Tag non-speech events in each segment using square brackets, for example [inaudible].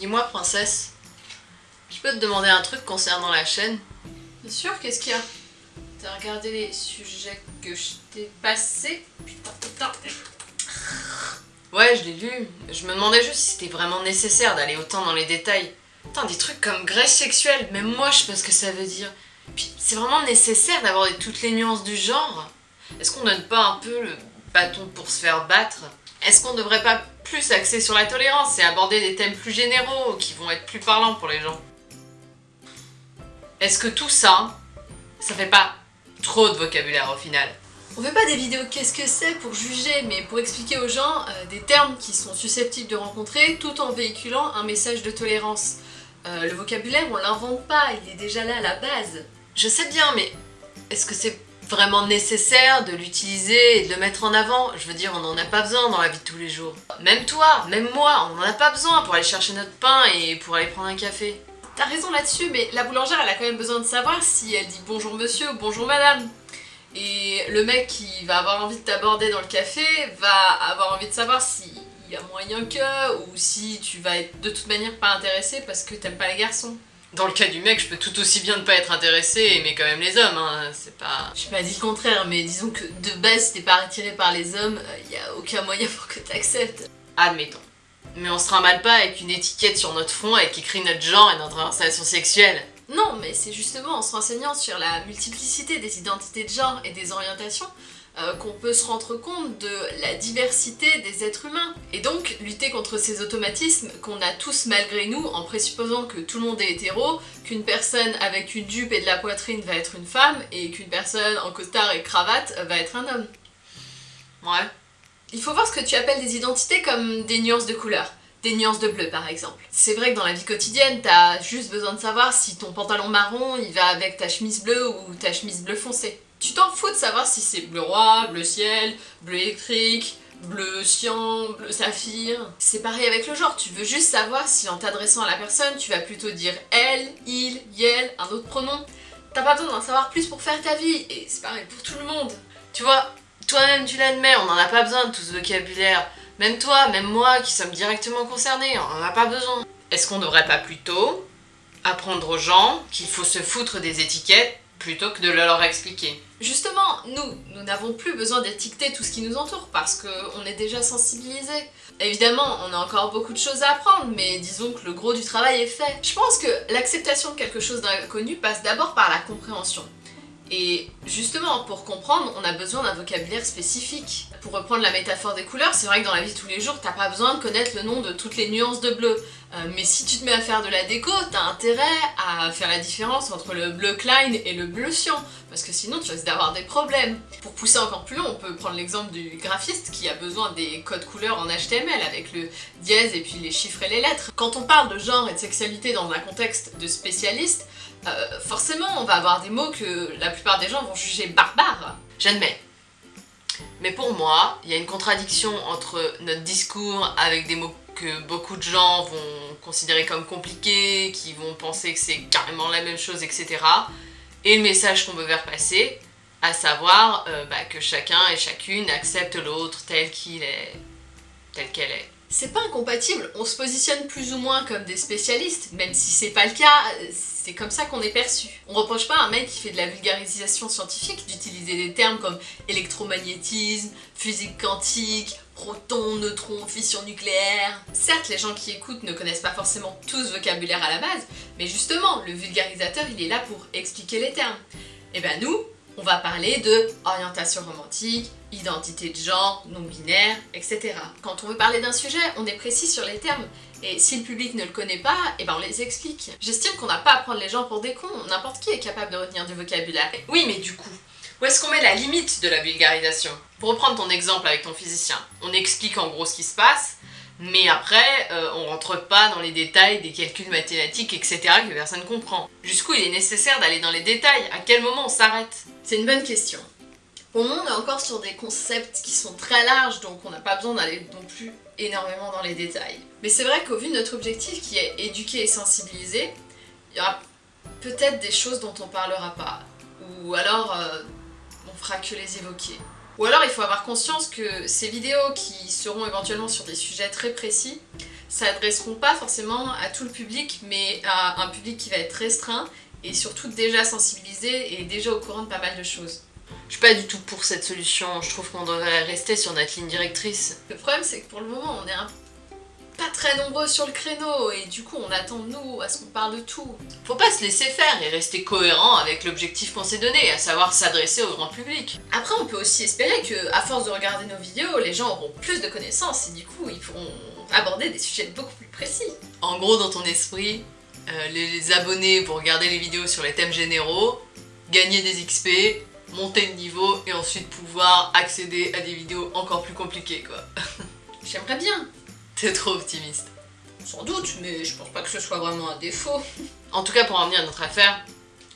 Dis-moi, princesse, je peux te demander un truc concernant la chaîne? Bien sûr, qu'est-ce qu'il y a? T'as regardé les sujets que je t'ai passés? Putain, putain. Ouais, je l'ai lu. Je me demandais juste si c'était vraiment nécessaire d'aller autant dans les détails. Putain, des trucs comme graisse sexuelle, même moi je sais pas ce que ça veut dire. Puis c'est vraiment nécessaire d'aborder toutes les nuances du genre? Est-ce qu'on donne pas un peu le bâton pour se faire battre? Est-ce qu'on devrait pas plus axer sur la tolérance et aborder des thèmes plus généraux qui vont être plus parlants pour les gens Est-ce que tout ça, ça fait pas trop de vocabulaire au final? On fait pas des vidéos qu'est-ce que c'est pour juger, mais pour expliquer aux gens euh, des termes qui sont susceptibles de rencontrer tout en véhiculant un message de tolérance. Euh, le vocabulaire, on l'invente pas, il est déjà là à la base. Je sais bien, mais est-ce que c'est vraiment nécessaire de l'utiliser et de le mettre en avant Je veux dire, on n'en a pas besoin dans la vie de tous les jours. Même toi, même moi, on n'en a pas besoin pour aller chercher notre pain et pour aller prendre un café. T'as raison là-dessus, mais la boulangère, elle a quand même besoin de savoir si elle dit bonjour monsieur ou bonjour madame. Et le mec qui va avoir envie de t'aborder dans le café va avoir envie de savoir s'il y a moyen que, ou si tu vas être de toute manière pas intéressé parce que t'aimes pas les garçons. Dans le cas du mec, je peux tout aussi bien ne pas être intéressé et aimer quand même les hommes, hein. c'est pas... J'ai pas dit le contraire, mais disons que de base, si t'es pas attiré par les hommes, il y a aucun moyen pour que t'acceptes. Admettons. Mais on se trimballe pas avec une étiquette sur notre front avec écrit notre genre et notre orientation sexuelle. Non, mais c'est justement en se renseignant sur la multiplicité des identités de genre et des orientations euh, qu'on peut se rendre compte de la diversité des êtres humains. Et donc lutter contre ces automatismes qu'on a tous malgré nous en présupposant que tout le monde est hétéro, qu'une personne avec une jupe et de la poitrine va être une femme et qu'une personne en costard et cravate va être un homme. Ouais. Il faut voir ce que tu appelles des identités comme des nuances de couleur. Des nuances de bleu par exemple. C'est vrai que dans la vie quotidienne, t'as juste besoin de savoir si ton pantalon marron il va avec ta chemise bleue ou ta chemise bleu foncé. Tu t'en fous de savoir si c'est bleu roi, bleu ciel, bleu électrique, bleu cyan, bleu saphir. C'est pareil avec le genre, tu veux juste savoir si en t'adressant à la personne, tu vas plutôt dire elle, il, yel, un autre pronom. T'as pas besoin d'en savoir plus pour faire ta vie, et c'est pareil pour tout le monde. Tu vois, toi-même tu l'admets, on n'en a pas besoin de tout ce vocabulaire. Même toi, même moi qui sommes directement concernés, on n'en a pas besoin. Est-ce qu'on devrait pas plutôt apprendre aux gens qu'il faut se foutre des étiquettes plutôt que de le leur expliquer Justement, nous, nous n'avons plus besoin d'étiqueter tout ce qui nous entoure parce qu'on est déjà sensibilisés. Évidemment, on a encore beaucoup de choses à apprendre, mais disons que le gros du travail est fait. Je pense que l'acceptation de quelque chose d'inconnu passe d'abord par la compréhension. Et justement, pour comprendre, on a besoin d'un vocabulaire spécifique. Pour reprendre la métaphore des couleurs, c'est vrai que dans la vie de tous les jours, t'as pas besoin de connaître le nom de toutes les nuances de bleu. Euh, mais si tu te mets à faire de la déco, t'as intérêt à faire la différence entre le bleu Klein et le bleu cyan, parce que sinon tu risques d'avoir des problèmes. Pour pousser encore plus loin, on peut prendre l'exemple du graphiste qui a besoin des codes couleurs en HTML avec le dièse et puis les chiffres et les lettres. Quand on parle de genre et de sexualité dans un contexte de spécialiste, euh, forcément on va avoir des mots que la plupart des gens vont juger barbares. J'admets. Mais pour moi, il y a une contradiction entre notre discours avec des mots que beaucoup de gens vont considérer comme compliqués, qui vont penser que c'est carrément la même chose, etc. Et le message qu'on veut faire passer, à savoir euh, bah, que chacun et chacune accepte l'autre tel qu'il est, tel qu'elle est. C'est pas incompatible, on se positionne plus ou moins comme des spécialistes, même si c'est pas le cas, c'est comme ça qu'on est perçu. On reproche pas à un mec qui fait de la vulgarisation scientifique d'utiliser des termes comme électromagnétisme, physique quantique, proton, neutron, fission nucléaire. Certes, les gens qui écoutent ne connaissent pas forcément tout ce vocabulaire à la base, mais justement, le vulgarisateur, il est là pour expliquer les termes. Et ben nous, on va parler de orientation romantique, identité de genre, non-binaire, etc. Quand on veut parler d'un sujet, on est précis sur les termes, et si le public ne le connaît pas, et ben on les explique. J'estime qu'on n'a pas à prendre les gens pour des cons, n'importe qui est capable de retenir du vocabulaire. Oui, mais du coup, où est-ce qu'on met la limite de la vulgarisation? Pour reprendre ton exemple avec ton physicien, on explique en gros ce qui se passe, mais après, euh, on rentre pas dans les détails des calculs mathématiques, etc. que personne comprend. Jusqu'où il est nécessaire d'aller dans les détails? À quel moment on s'arrête? C'est une bonne question. Pour le on est encore sur des concepts qui sont très larges, donc on n'a pas besoin d'aller non plus énormément dans les détails. Mais c'est vrai qu'au vu de notre objectif qui est éduquer et sensibiliser, il y aura peut-être des choses dont on parlera pas. Ou alors, euh, on fera que les évoquer. Ou alors il faut avoir conscience que ces vidéos qui seront éventuellement sur des sujets très précis s'adresseront pas forcément à tout le public, mais à un public qui va être restreint et surtout déjà sensibilisé et déjà au courant de pas mal de choses. Je suis pas du tout pour cette solution, je trouve qu'on devrait rester sur notre ligne directrice. Le problème c'est que pour le moment on est un pas très nombreux sur le créneau et du coup on attend de nous à ce qu'on parle de tout. Faut pas se laisser faire et rester cohérent avec l'objectif qu'on s'est donné, à savoir s'adresser au grand public. Après on peut aussi espérer que à force de regarder nos vidéos, les gens auront plus de connaissances et du coup ils pourront aborder des sujets beaucoup plus précis. En gros dans ton esprit, euh, les abonnés vont regarder les vidéos sur les thèmes généraux, gagner des XP, monter de niveau et ensuite pouvoir accéder à des vidéos encore plus compliquées quoi. [laughs] J'aimerais bien, T'es trop optimiste. Sans doute, mais je pense pas que ce soit vraiment un défaut. [laughs] En tout cas, pour en venir à notre affaire,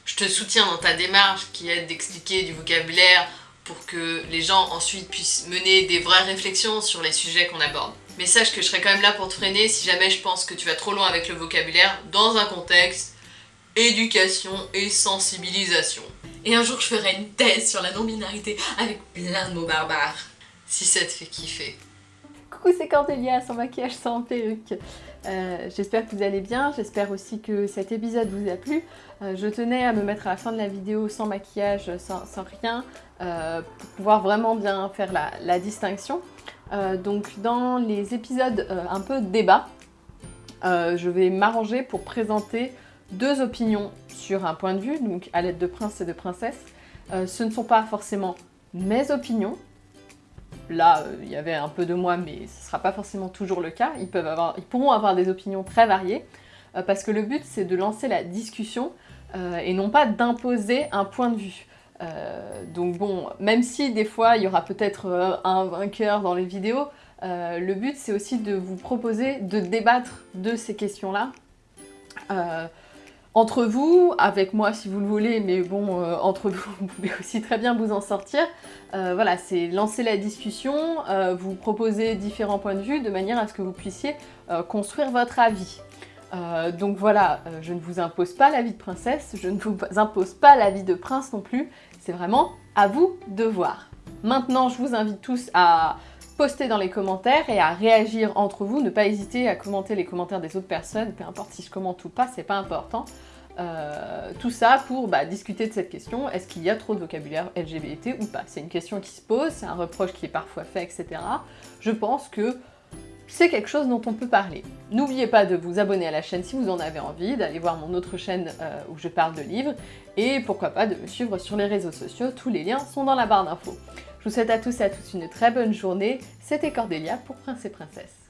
je te soutiens dans ta démarche qui est d'expliquer du vocabulaire pour que les gens ensuite puissent mener des vraies réflexions sur les sujets qu'on aborde. Mais sache que je serai quand même là pour te freiner si jamais je pense que tu vas trop loin avec le vocabulaire dans un contexte éducation et sensibilisation. Et un jour, je ferai une thèse sur la non-binarité avec plein de mots barbares. Si ça te fait kiffer. Coucou, c'est Cordélia, sans maquillage, sans perruque. Euh, j'espère que vous allez bien, j'espère aussi que cet épisode vous a plu. Euh, je tenais à me mettre à la fin de la vidéo sans maquillage, sans, rien, euh, pour pouvoir vraiment bien faire la, distinction. donc dans les épisodes un peu débat, je vais m'arranger pour présenter deux opinions sur un point de vue, donc à l'aide de prince et de princesse. ce ne sont pas forcément mes opinions, Là, euh, il y avait un peu de moi, mais ce ne sera pas forcément toujours le cas. Ils, peuvent avoir, pourront avoir des opinions très variées, euh, parce que le but, c'est de lancer la discussion euh, et non pas d'imposer un point de vue. donc bon, même si des fois, il y aura peut-être un vainqueur dans les vidéos, le but, c'est aussi de vous proposer de débattre de ces questions-là entre vous, avec moi si vous le voulez, mais bon, euh, entre vous, [laughs] vous pouvez aussi très bien vous en sortir. Euh, voilà, c'est lancer la discussion, euh, vous proposer différents points de vue de manière à ce que vous puissiez construire votre avis. donc voilà, je ne vous impose pas l'avis de princesse, je ne vous [laughs] impose pas l'avis de prince non plus, c'est vraiment à vous de voir. Maintenant, je vous invite tous à poster dans les commentaires et à réagir entre vous. Ne pas hésiter à commenter les commentaires des autres personnes, peu importe si je commente ou pas, c'est pas important. Euh, tout ça pour bah, discuter de cette question, est-ce qu'il y a trop de vocabulaire LGBT ou pas? C'est une question qui se pose, c'est un reproche qui est parfois fait, etc. Je pense que c'est quelque chose dont on peut parler. N'oubliez pas de vous abonner à la chaîne si vous en avez envie, d'aller voir mon autre chaîne euh, où je parle de livres, et pourquoi pas de me suivre sur les réseaux sociaux, tous les liens sont dans la barre d'infos. Je vous souhaite à tous et à toutes une très bonne journée, c'était Cordélia pour Prince et Princesse.